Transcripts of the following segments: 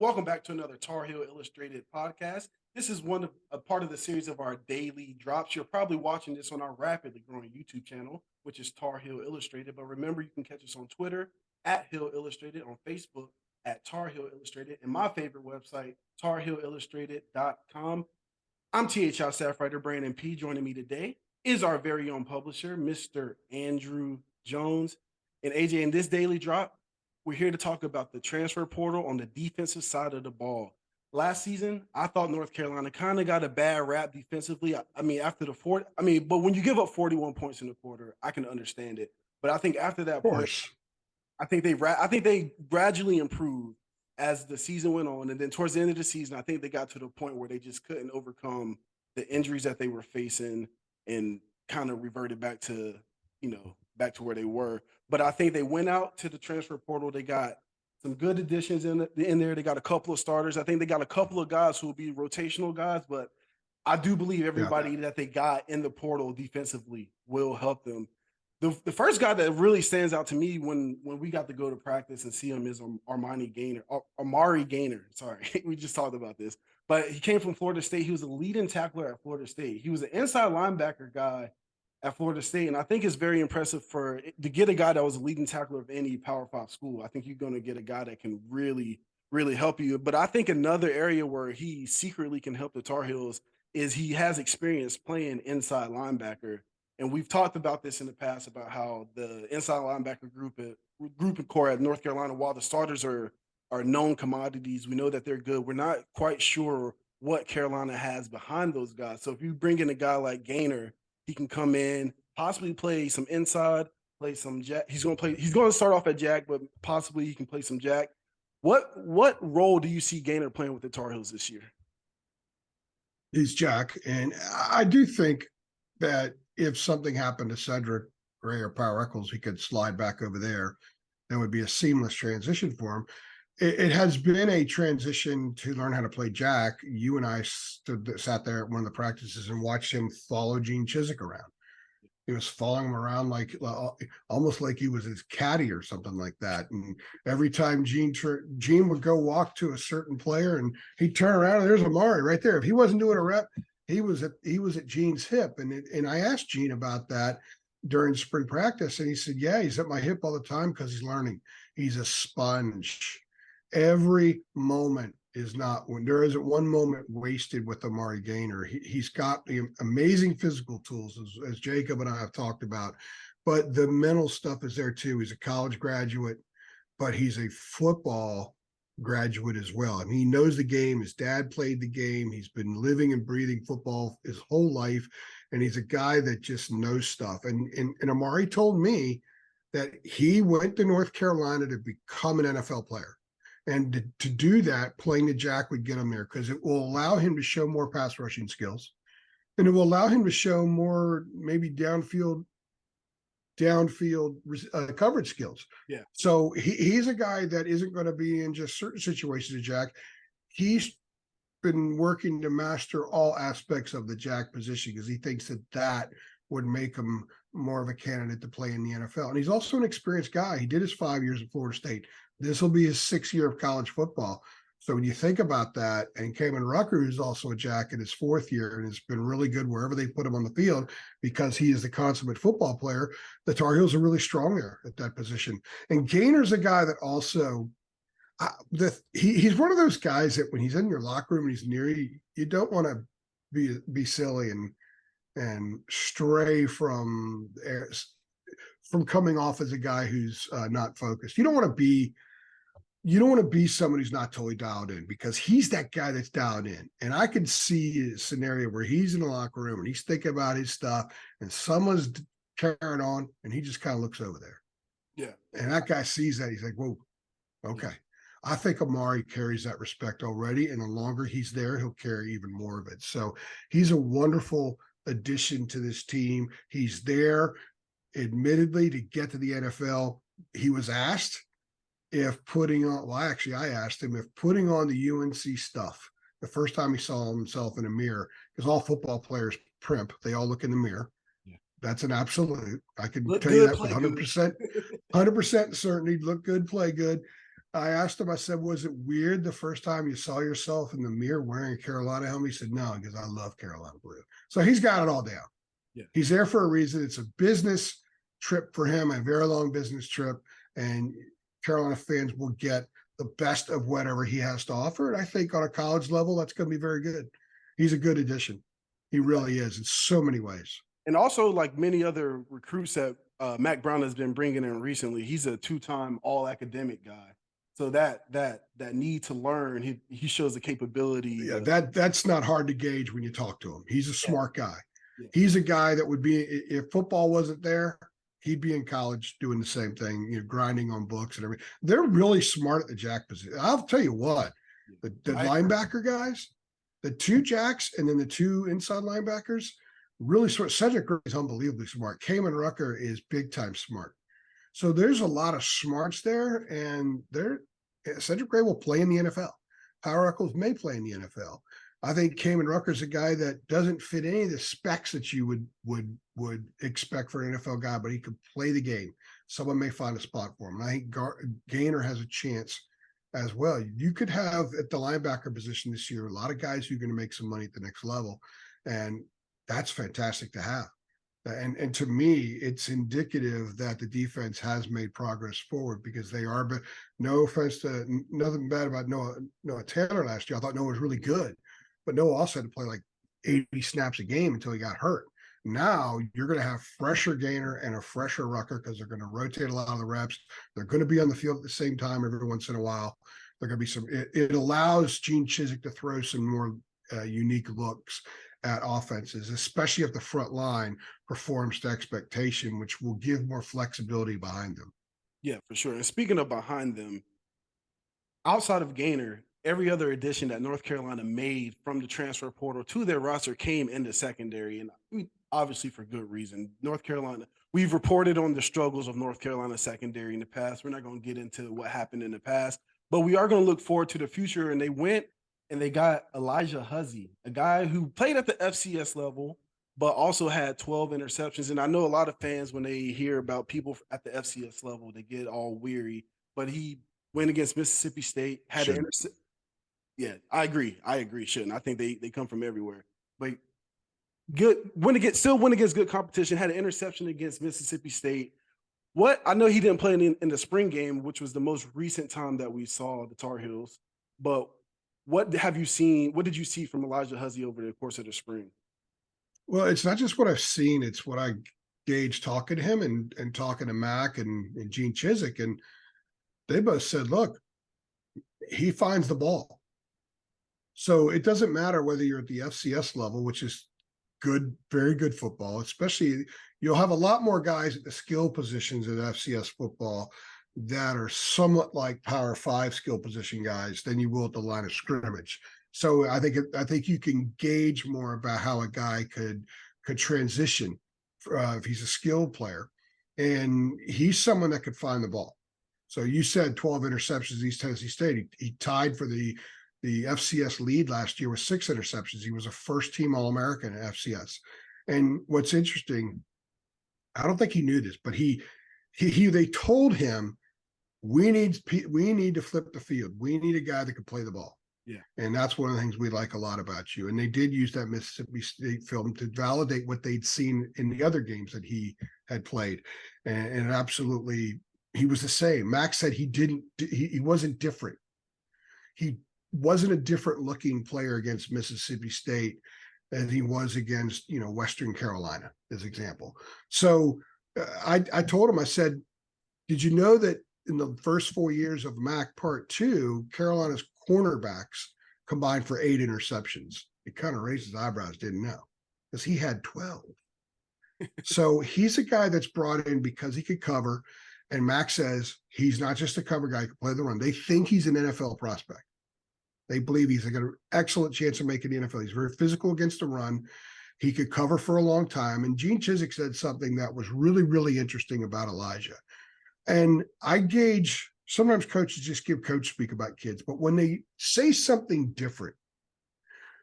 Welcome back to another Tar Heel Illustrated podcast. This is one of a part of the series of our daily drops. You're probably watching this on our rapidly growing YouTube channel, which is Tar Heel Illustrated. But remember, you can catch us on Twitter at Hill Illustrated, on Facebook at Tar Heel Illustrated, and my favorite website, tarheelillustrated.com. I'm THL staff writer Brandon P. Joining me today is our very own publisher, Mr. Andrew Jones. And AJ, in this daily drop, we're here to talk about the transfer portal on the defensive side of the ball. Last season, I thought North Carolina kind of got a bad rap defensively. I, I mean, after the fourth, I mean, but when you give up 41 points in the quarter, I can understand it. But I think after that point, I think they I think they gradually improved as the season went on, and then towards the end of the season, I think they got to the point where they just couldn't overcome the injuries that they were facing and kind of reverted back to you know back to where they were. But I think they went out to the transfer portal. They got some good additions in the, in there. They got a couple of starters. I think they got a couple of guys who will be rotational guys, but I do believe everybody yeah. that they got in the portal defensively will help them. The, the first guy that really stands out to me when when we got to go to practice and see him is Armani Gainer, Amari Gainer. Sorry, we just talked about this, but he came from Florida State. He was a leading tackler at Florida State. He was an inside linebacker guy at Florida State. And I think it's very impressive for to get a guy that was a leading tackler of any Power Five school. I think you're going to get a guy that can really, really help you. But I think another area where he secretly can help the Tar Heels is he has experience playing inside linebacker. And we've talked about this in the past about how the inside linebacker group at group and core at North Carolina, while the starters are are known commodities, we know that they're good. We're not quite sure what Carolina has behind those guys. So if you bring in a guy like Gainer, he can come in, possibly play some inside, play some jack. He's going to play. He's going to start off at jack, but possibly he can play some jack. What what role do you see Gainer playing with the Tar Heels this year? He's jack, and I do think that if something happened to Cedric Gray or Power Echols, he could slide back over there. That would be a seamless transition for him it, it, has been a transition to learn how to play Jack. You and I stood sat there at one of the practices and watched him follow Gene Chizik around. He was following him around like almost like he was his caddy or something like that. And every time Gene Gene would go walk to a certain player and he'd turn around and there's Amari right there. If he wasn't doing a rep, he was at he was at Gene's hip. And it, and I asked Gene about that during spring practice, and he said, "Yeah, he's at my hip all the time because he's learning. He's a sponge." Every moment is not when there isn't one moment wasted with Amari Gainer. He, has got the amazing physical tools, as, as Jacob and I have talked about, but the mental stuff is there too. He's a college graduate, but he's a football graduate as well. I mean, he knows the game. His dad played the game. He's been living and breathing football his whole life. And he's a guy that just knows stuff. And, and, and Amari told me that he went to North Carolina to become an NFL player. And to, to do that, playing the jack would get him there because it will allow him to show more pass rushing skills. And it will allow him to show more maybe downfield downfield uh, coverage skills. Yeah. So he, he's a guy that isn't going to be in just certain situations of jack. He's been working to master all aspects of the jack position because he thinks that that would make him more of a candidate to play in the NFL. And he's also an experienced guy. He did his five years at Florida State. This will be his sixth year of college football. So when you think about that, and Kaimon Rucker, who's also a jack in his fourth year and has been really good wherever they put him on the field because he is the consummate football player, the Tar Heels are really strong there at that position. And Gainer's a guy that also, uh, the, he, he's one of those guys that when he's in your locker room and he's near you, you don't want to be be silly and and stray from from coming off as a guy who's uh, not focused. You don't want to be you don't want to be someone who's not totally dialed in because he's that guy that's dialed in. And I can see a scenario where he's in the locker room and he's thinking about his stuff and someone's carrying on and he just kind of looks over there. Yeah. And that guy sees that. He's like, whoa, okay. I think Amari carries that respect already. And the longer he's there, he'll carry even more of it. So he's a wonderful addition to this team. He's there, admittedly, to get to the NFL. He was asked if putting on, well, actually, I asked him if putting on the UNC stuff, the first time he saw himself in a mirror, because all football players primp, they all look in the mirror. Yeah. That's an absolute. I can look tell good, you that with 100%, 100% certainty. Look good, play good. I asked him, I said, was it weird the first time you saw yourself in the mirror wearing a Carolina helmet? He said, no, because I love Carolina blue. So he's got it all down. Yeah. He's there for a reason. It's a business trip for him, a very long business trip. And Carolina fans will get the best of whatever he has to offer. And I think on a college level, that's going to be very good. He's a good addition. He really is in so many ways. And also, like many other recruits that uh, Mack Brown has been bringing in recently, he's a two-time All-Academic guy. So that that that need to learn, he he shows the capability. Yeah, to- that that's not hard to gauge when you talk to him. He's a smart guy. Yeah. He's a guy that would be if football wasn't there, he'd be in college doing the same thing, you know, grinding on books and everything. They're really smart at the jack position. I'll tell you what, the, the linebacker guys, the two jacks and then the two inside linebackers, really smart. Cedric Gray is unbelievably smart. Kaimon Rucker is big time smart. So there's a lot of smarts there, and they're Cedric Gray will play in the NFL. Power Echols may play in the NFL. I think Kaimon Rucker's a guy that doesn't fit any of the specs that you would would would expect for an NFL guy, but he could play the game. Someone may find a spot for him. And I think Gar- Gainer has a chance as well. You could have at the linebacker position this year a lot of guys who are going to make some money at the next level, and that's fantastic to have. And and to me, it's indicative that the defense has made progress forward because they are. But no offense to nothing bad about Noah Noah Taylor last year. I thought Noah was really good, but Noah also had to play like 80 snaps a game until he got hurt. Now you're going to have fresher Gainer and a fresher Rucker because they're going to rotate a lot of the reps. They're going to be on the field at the same time every once in a while. They're going to be some. It, it allows Gene Chizik to throw some more uh, unique looks at offenses, especially if the front line performs to expectation, which will give more flexibility behind them. Yeah, for sure. And speaking of behind them, outside of Gainer, every other addition that North Carolina made from the transfer portal to their roster came in the secondary, and obviously for good reason. North Carolina, we've reported on the struggles of North Carolina secondary in the past. We're not going to get into what happened in the past, but we are going to look forward to the future. And they went and they got Alijah Huzzie, a guy who played at the FCS level, but also had 12 interceptions. And I know a lot of fans, when they hear about people at the FCS level, they get all weary. But he went against Mississippi State, had an Shouldn't. intercept. Yeah, I agree. I agree. Shouldn't. I think they they come from everywhere. But good went against still went against good competition, had an interception against Mississippi State. What I know he didn't play in, in the spring game, which was the most recent time that we saw the Tar Heels. But what have you seen? What did you see from Alijah Huzzie over the course of the spring? Well, it's not just what I've seen; it's what I gauge talking to him and and talking to Mack and, and Gene Chizik, and they both said, "Look, he finds the ball." So it doesn't matter whether you're at the FCS level, which is good, very good football. Especially, you'll have a lot more guys at the skill positions at FCS football that are somewhat like Power Five skill position guys than you will at the line of scrimmage. So I think I think you can gauge more about how a guy could could transition uh, if he's a skilled player, and he's someone that could find the ball. So you said 12 interceptions East Tennessee State. He, he tied for the the FCS lead last year with six interceptions. He was a first team All American at FCS. And what's interesting, I don't think he knew this, but he he, he they told him we need we need to flip the field. We need a guy that can play the ball. Yeah. And that's one of the things we like a lot about you. And they did use that Mississippi State film to validate what they'd seen in the other games that he had played. And, and absolutely, he was the same. Max said he didn't, he, he wasn't different. He wasn't a different looking player against Mississippi State as he was against, you know, Western Carolina, as example. So uh, I, I told him, I said, did you know that in the first four years of Mack Part Two, Carolina's cornerbacks combined for eight interceptions? It kind of raises eyebrows. Didn't know because he had twelve. so he's a guy that's brought in because he could cover, and Mack says he's not just a cover guy; he can play the run. They think he's an NFL prospect. They believe he's got an excellent chance of making the NFL. He's very physical against the run. He could cover for a long time. And Gene Chizik said something that was really, really interesting about Alijah. And I gauge sometimes coaches just give coach speak about kids, but when they say something different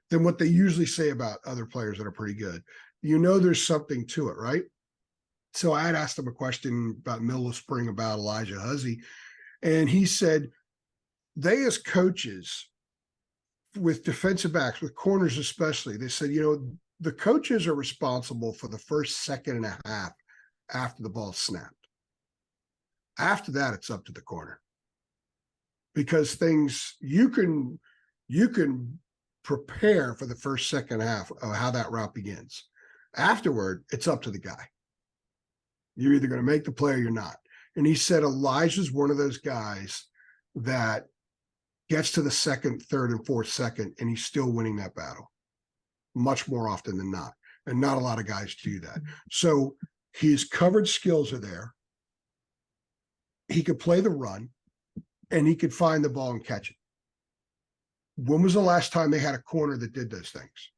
than what they usually say about other players that are pretty good, you know there's something to it, right? So I had asked him a question about middle of spring about Alijah Huzzie, and he said, they as coaches with defensive backs, with corners especially, they said, you know, the coaches are responsible for the first second and a half after the ball snapped. After that, it's up to the corner. Because things you can you can prepare for the first second half of how that route begins. Afterward, it's up to the guy. You're either going to make the play or you're not. And he said Alijah's one of those guys that gets to the second, third, and fourth second, and he's still winning that battle much more often than not. And not a lot of guys do that. So his coverage skills are there. He could play the run and he could find the ball and catch it. When was the last time they had a corner that did those things?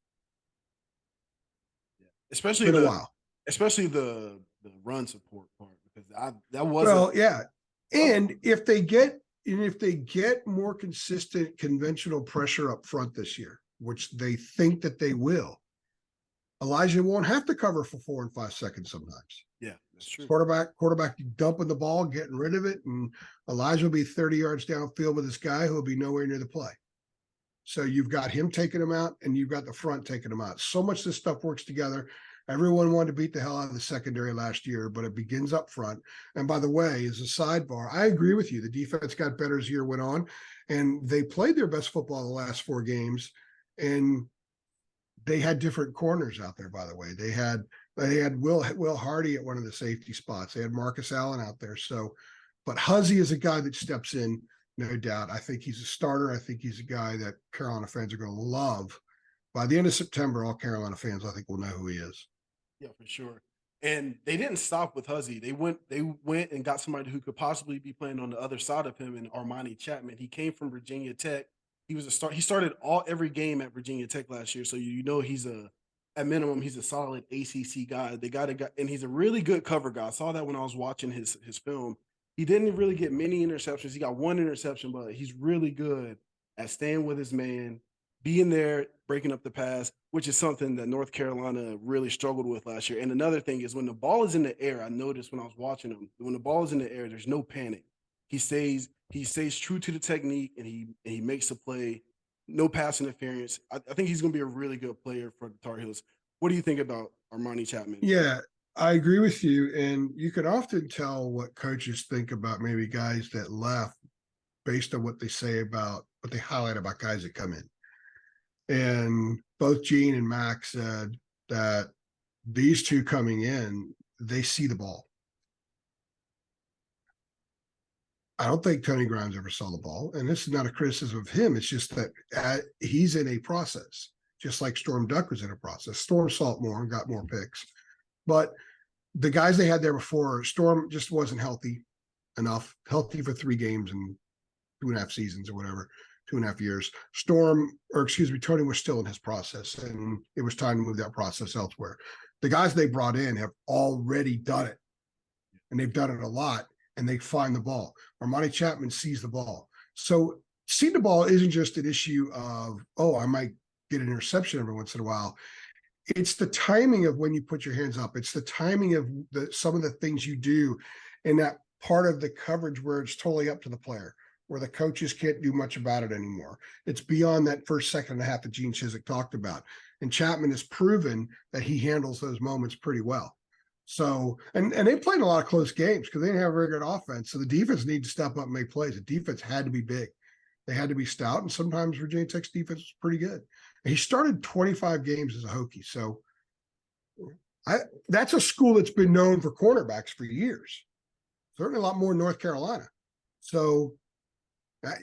especially a while. especially the the run support part because I that was Well, yeah. Oh. And if they get, and if they get more consistent conventional pressure up front this year, which they think that they will, Alijah won't have to cover for four and five seconds sometimes. yeah, that's true. Quarterback, quarterback dumping the ball, getting rid of it, and Alijah will be 30 yards downfield with this guy who will be nowhere near the play. So you've got him taking him out, and you've got the front taking him out. So much this stuff works together. Everyone wanted to beat the hell out of the secondary last year, but it begins up front. And by the way, as a sidebar, I agree with you. The defense got better as the year went on, and they played their best football the last four games. And they had different corners out there, by the way. They had they had Will Will Hardy at one of the safety spots. They had Marcus Allen out there. So, but Huzzie is a guy that steps in, no doubt. I think he's a starter. I think he's a guy that Carolina fans are going to love. By the end of September, all Carolina fans, I think, will know who he is. Yeah, for sure. And they didn't stop with Huzzie. They went they went and got somebody who could possibly be playing on the other side of him and Armani Chatman. He came from Virginia Tech. He was a start. He started all every game at Virginia Tech last year, so you know he's a at minimum he's a solid ACC guy. They got a guy, and he's a really good cover guy. I saw that when I was watching his his film. He didn't really get many interceptions. He got one interception, but he's really good at staying with his man, being there, breaking up the pass, which is something that North Carolina really struggled with last year. And another thing is when the ball is in the air, I noticed when I was watching him, when the ball is in the air, there's no panic. He stays, he stays true to the technique and he and he makes a play, no pass interference. I, I think he's gonna be a really good player for the Tar Heels. What do you think about Armani Chatman? Yeah, I agree with you. And you can often tell what coaches think about maybe guys that left based on what they say about what they highlight about guys that come in. And both Gene and Max said that these two coming in, they see the ball. I don't think Tony Grimes ever saw the ball, and this is not a criticism of him. It's just that uh, he's in a process, just like Storm Duck was in a process. Storm saw it more and got more picks, but the guys they had there before, Storm just wasn't healthy enough, healthy for three games and two and a half seasons or whatever, two and a half years. Storm, or excuse me, Tony was still in his process, and it was time to move that process elsewhere. The guys they brought in have already done it, and they've done it a lot, and they find the ball. Armani Chatman sees the ball. So seeing the ball isn't just an issue of, oh, I might get an interception every once in a while. It's the timing of when you put your hands up. It's the timing of the some of the things you do in that part of the coverage where it's totally up to the player, where the coaches can't do much about it anymore. It's beyond that first second and a half that Gene Chizik talked about. And Chatman has proven that he handles those moments pretty well. So, and and they played a lot of close games because they didn't have a very good offense. So the defense needed to step up and make plays. The defense had to be big. They had to be stout, and sometimes Virginia Tech's defense was pretty good. And he started 25 games as a Hokie. So I that's a school that's been known for cornerbacks for years. Certainly a lot more North Carolina. So I,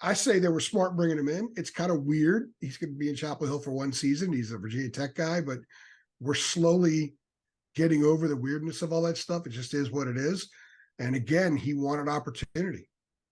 I say they were smart bringing him in. It's kind of weird. He's going to be in Chapel Hill for one season. He's a Virginia Tech guy, but we're slowly getting over the weirdness of all that stuff. It just is what it is. And again, he wanted opportunity,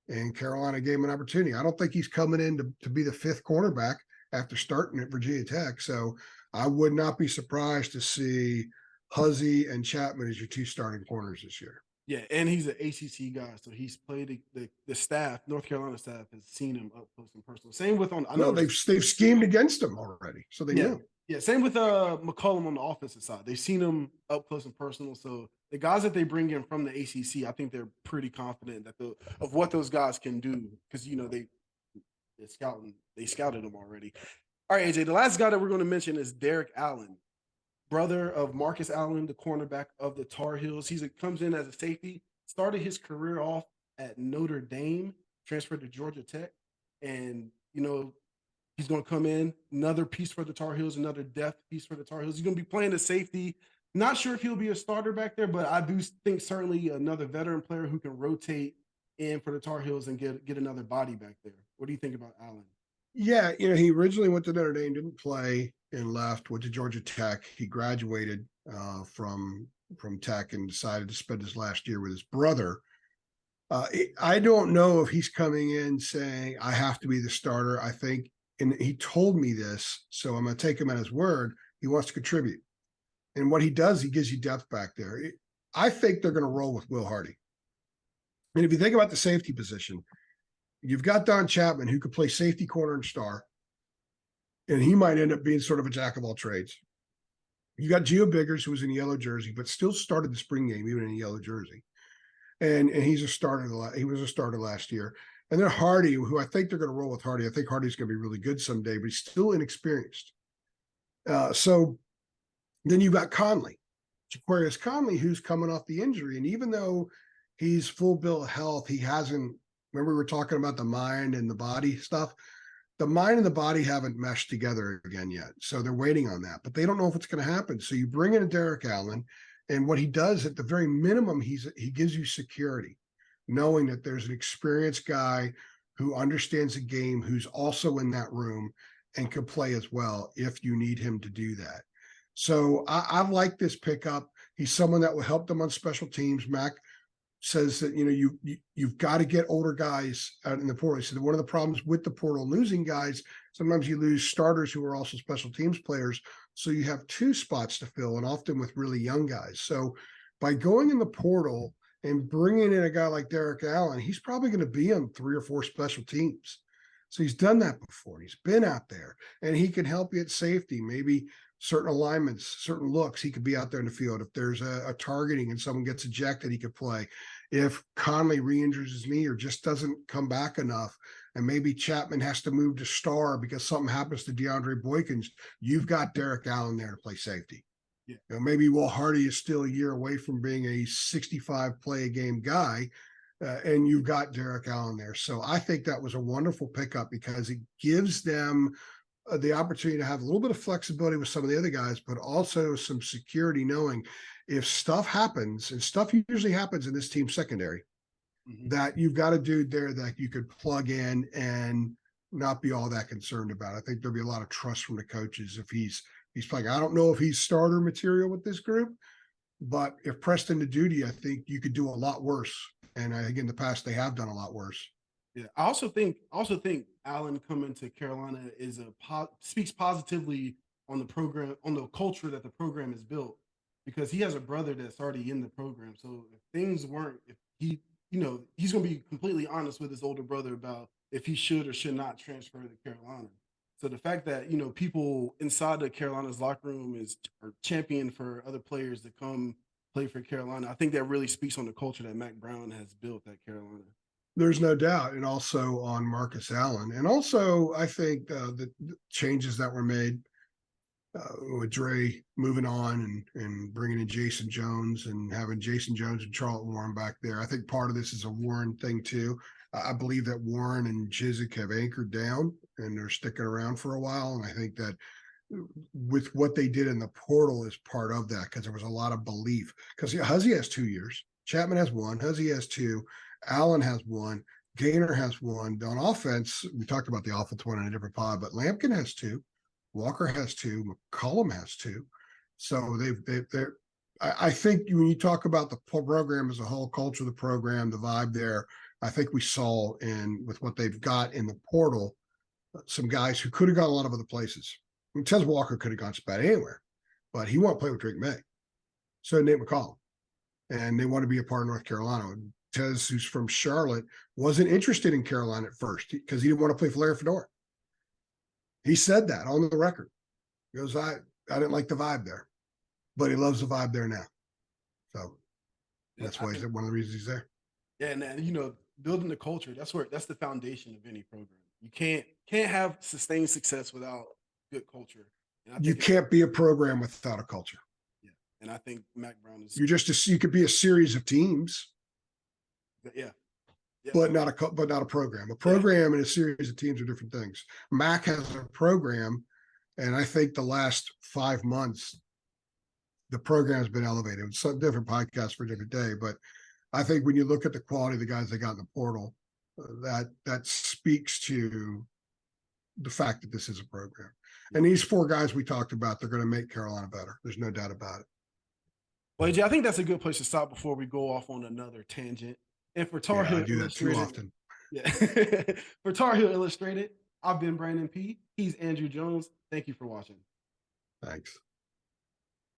and Carolina gave him an opportunity. I don't think he's coming in to, to be the fifth cornerback after starting at Virginia Tech. So I would not be surprised to see Huzzie and Chatman as your two starting corners this year. Yeah, and he's an ACC guy, so he's played the, the, the staff. North Carolina staff has seen him up close and personal. Same with on. I No, know they've they've schemed against him already, so they Yeah. Yeah, same with uh McCollum on the offensive side. They've seen him up close and personal, so the guys that they bring in from the ACC, I think they're pretty confident that the of what those guys can do because you know they they scouting they scouted them already. All right, AJ. The last guy that we're going to mention is Derrik Allen, brother of Marcus Allen, the cornerback of the Tar Heels. He's a, comes in as a safety. Started his career off at Notre Dame, transferred to Georgia Tech, and you know he's going to come in another piece for the Tar Heels, another depth piece for the Tar Heels. He's going to be playing the safety. Not sure if he'll be a starter back there, but I do think certainly another veteran player who can rotate in for the Tar Heels and get get another body back there. What do you think about Allen? Yeah, you know, he originally went to Notre Dame, didn't play and left, went to Georgia Tech. He graduated uh, from from Tech and decided to spend his last year with his brother. Uh, I don't know if he's coming in saying I have to be the starter. I think, and he told me this, so I'm going to take him at his word. He wants to contribute, and what he does, he gives you depth back there. I think they're going to roll with Will Hardy. And if you think about the safety position, you've got Don Chapman who could play safety, corner, and star, and he might end up being sort of a jack of all trades. You got Gio Biggers, who was in yellow jersey, but still started the spring game even in yellow jersey, and and he's a starter. He was a starter last year, and then Hardy, who I think they're going to roll with Hardy. I think Hardy's going to be really good someday, but he's still inexperienced. Uh, so then you've got Conley, Ja'Qurious Conley, who's coming off the injury, and even though he's full bill of health, he hasn't remember we were talking about the mind and the body stuff? The mind and the body haven't meshed together again yet so they're waiting on that but they don't know if it's going to happen. So you bring in a derrik allen and what he does at the very minimum he's he gives you security knowing that there's an experienced guy who understands the game who's also in that room and could play as well if you need him to do that. So i, I like this pickup. He's someone that will help them on special teams. Mack says that you know you, you you've got to get older guys out in the portal. So one of the problems with the portal losing guys, sometimes you lose starters who are also special teams players. So you have two spots to fill, and often with really young guys. So by going in the portal and bringing in a guy like Derrik Allen, he's probably going to be on three or four special teams. So he's done that before. He's been out there, and he can help you at safety. Maybe certain alignments, certain looks, he could be out there in the field. If there's a, a targeting and someone gets ejected, he could play if Conley re-injures his knee or just doesn't come back enough, and maybe Chapman has to move to star because something happens to DeAndre Boykins, you've got Derrik Allen there to play safety. Yeah. You know, maybe Will Hardy is still a year away from being a 65 play a game guy, uh, and you've got Derrik Allen there. So I think that was a wonderful pickup because it gives them the opportunity to have a little bit of flexibility with some of the other guys, but also some security knowing if stuff happens, and stuff usually happens in this team secondary, Mhm. that you've got a dude there that you could plug in and not be all that concerned about. I think there'll be a lot of trust from the coaches if he's he's playing. I don't know if he's starter material with this group, but if Preston to duty, I think you could do a lot worse. And I think in the past they have done a lot worse. Yeah, I also think also think Allen coming to Carolina is a po- speaks positively on the program on the culture that the program is built because he has a brother that's already in the program. So if things weren't, if he, you know, he's going to be completely honest with his older brother about if he should or should not transfer to Carolina. So the fact that you know people inside the Carolina's locker room is are champion for other players to come play for Carolina, I think that really speaks on the culture that Mack Brown has built at Carolina. There's no doubt, and also on Marcus Allen, and also I think uh, the, the changes that were made uh, with Dre moving on and and bringing in Jason Jones and having Jason Jones and Charlton Warren back there. I think part of this is a Warren thing too. I believe that Warren and Chizik have anchored down and they're sticking around for a while, and I think that with what they did in the portal is part of that because there was a lot of belief. Because Huzzie has two years, Chatman has one, Huzzie has two, Allen has one, Gainer has one. On offense, we talked about the offense one in a different pod, but Lampkin has two, Walker has two, McCollum has two. So they've they, they're. I, I think when you talk about the program as a whole, culture of the program, the vibe there, I think we saw in with what they've got in the portal, some guys who could have gone a lot of other places. I mean, Tez Walker could have gone spat anywhere, but he won't play with Drake Maye. So Nate McCollum, and they want to be a part of North Carolina. Tez, who's from Charlotte, wasn't interested in Carolina at first because he didn't want to play for Larry Fedora. He said that on the record. He goes, I, I didn't like the vibe there, but he loves the vibe there now. So That's why he's one of the reasons he's there. Yeah, and then, you know, building the culture, that's where that's the foundation of any program. You can't can't have sustained success without good culture. And You can't be a program without a culture. Yeah. And I think Mack Brown is You're just, a- you could be a series of teams, yeah. yeah. but not a, but not a program. A program and a series of teams are different things. Mack has a program, and I think the last five months, the program has been elevated. It's some different podcast for a different day, but I think when you look at the quality of the guys they got in the portal, uh, that that speaks to the fact that this is a program. And these four guys we talked about, they're going to make Carolina better. There's no doubt about it. Well, AJ, I think that's a good place to stop before we go off on another tangent. And for Tar Yeah, Heel I do that too Illustrated, often. yeah. for Tar Heel Illustrated, I've been Brandon P. He's Andrew Jones. Thank you for watching. Thanks.